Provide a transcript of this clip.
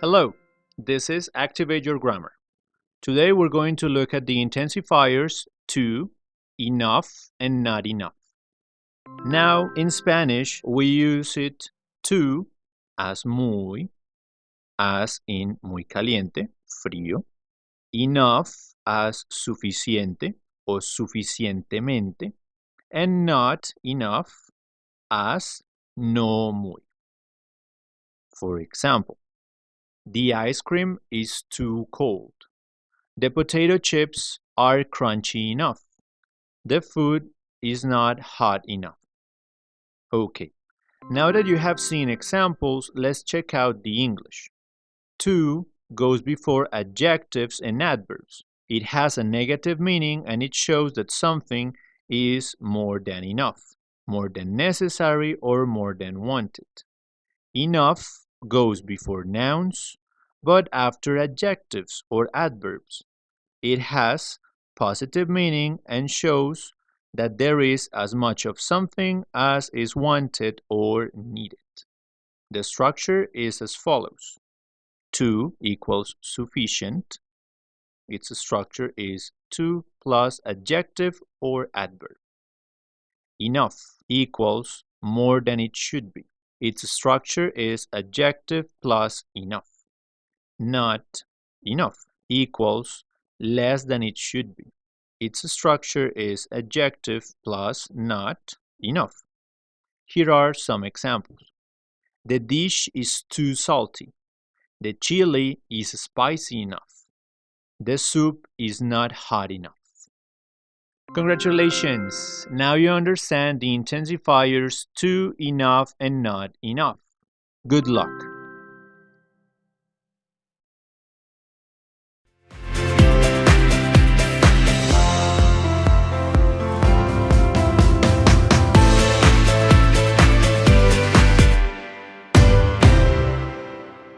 Hello, this is Activate Your Grammar. Today we're going to look at the intensifiers too, enough, and not enough. Now, in Spanish, we use it too as muy, as in muy caliente, frío, enough as suficiente o suficientemente, and not enough as no muy. For example, the ice cream is too cold. The potato chips are crunchy enough. The food is not hot enough. Okay, now that you have seen examples, let's check out the English. Too goes before adjectives and adverbs. It has a negative meaning and it shows that something is more than enough, more than necessary, or more than wanted. Enough goes before nouns, but after adjectives or adverbs. It has positive meaning and shows that there is as much of something as is wanted or needed. The structure is as follows. Too equals sufficient. Its structure is too plus adjective or adverb. Enough equals more than it should be. Its structure is adjective plus enough. Not enough equals less than it should be. Its structure is adjective plus not enough. Here are some examples. The dish is too salty. The chili is spicy enough. The soup is not hot enough. Congratulations! Now you understand the intensifiers too, enough, and not enough. Good luck!